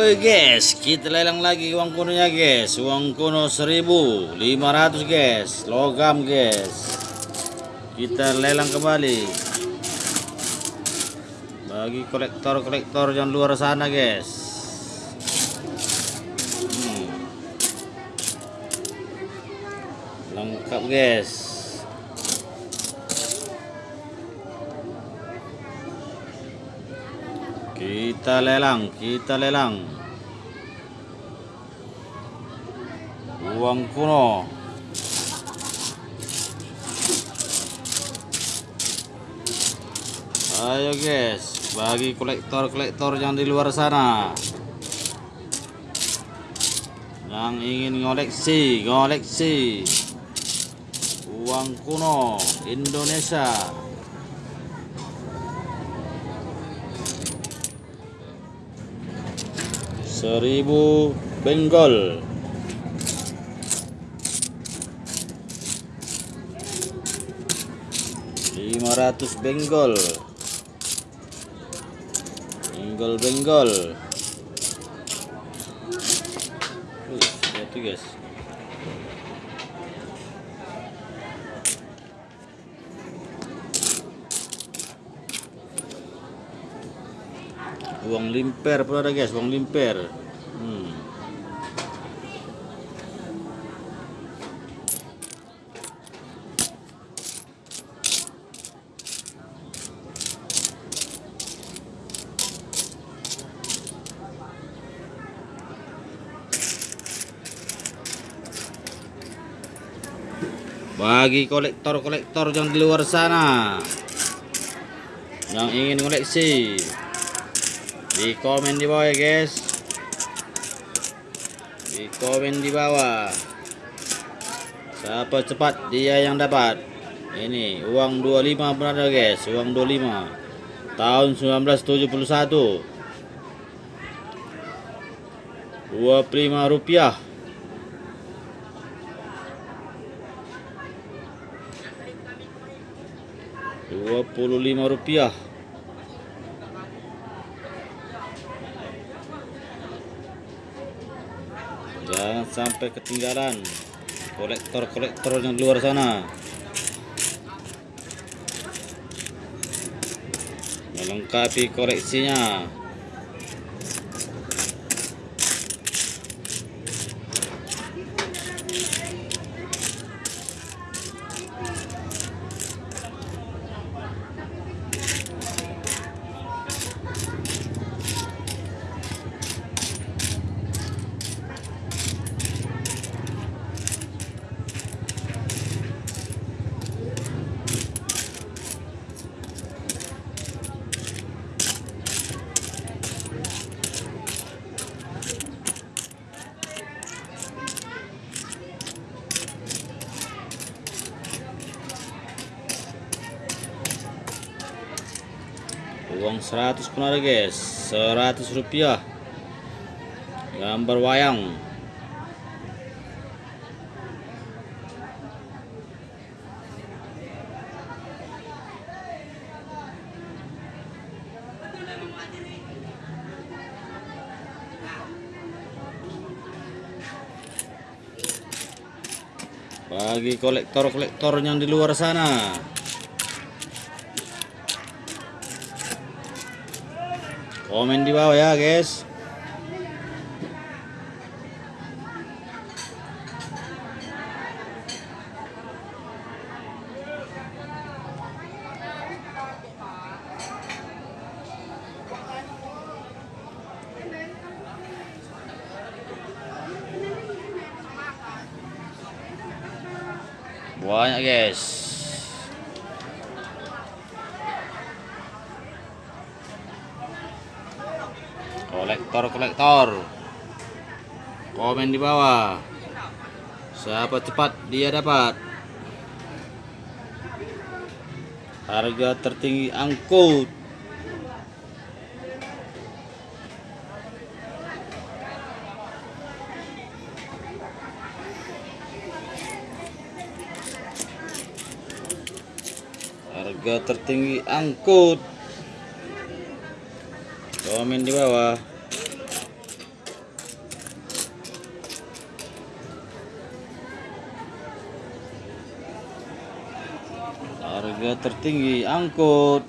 Oke guys, kita lelang lagi uang kunonya guys. Uang kuno 1500 guys, logam guys. Kita lelang kembali. Bagi kolektor-kolektor yang luar sana guys. Hmm. Lengkap guys. Kita lelang, kita lelang. Uang kuno. Ayo guys, bagi kolektor-kolektor yang di luar sana. Yang ingin ngoleksi, ngoleksi. Uang kuno Indonesia. Seribu benggol. Lima ratus benggol. Benggol benggol. Uh, itu guys uang limper pun ada guys? Uang limper. Hmm. bagi kolektor-kolektor yang di luar sana yang ingin koleksi di komen di bawah ya guys di komen di bawah siapa cepat dia yang dapat. Ini uang 25 pun ada guys uang 25 tahun 1971 25 rupiah. Dua puluh lima rupiah jangan sampai ketinggalan kolektor-kolektor yang di luar sana. Melengkapi koleksinya uang 100 pun ada guys. 100 rupiah. Gambar wayang. Bagi kolektor-kolektor yang di luar sana komen di bawah ya guys. Banyak guys kolektor-kolektor komen di bawah. Siapa cepat dia dapat? Harga tertinggi angkut. Harga tertinggi angkut. Komen di bawah Harga tertinggi angkut.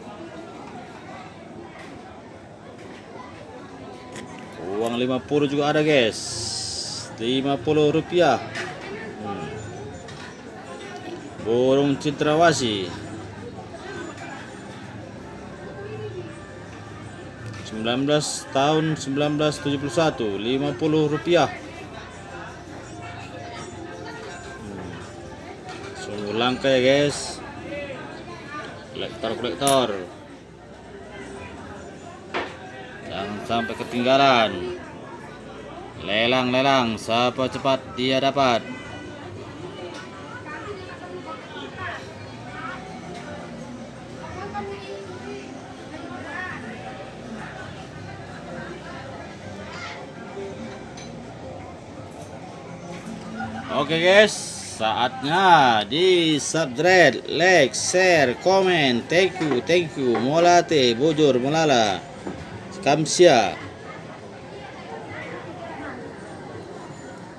Uang 50 juga ada, guys. 50 rupiah. Hmm. Burung citrawasi. 19 tahun 1971 50 rupiah hmm. sungguh langka ya guys kolektor-kolektor jangan sampai ketinggalan. Lelang-lelang siapa cepat dia dapat. Oke guys, saatnya di subscribe, like, share, komen. Thank you, thank you. Molate, bujur, molala. Kamsia.